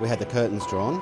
We had the curtains drawn.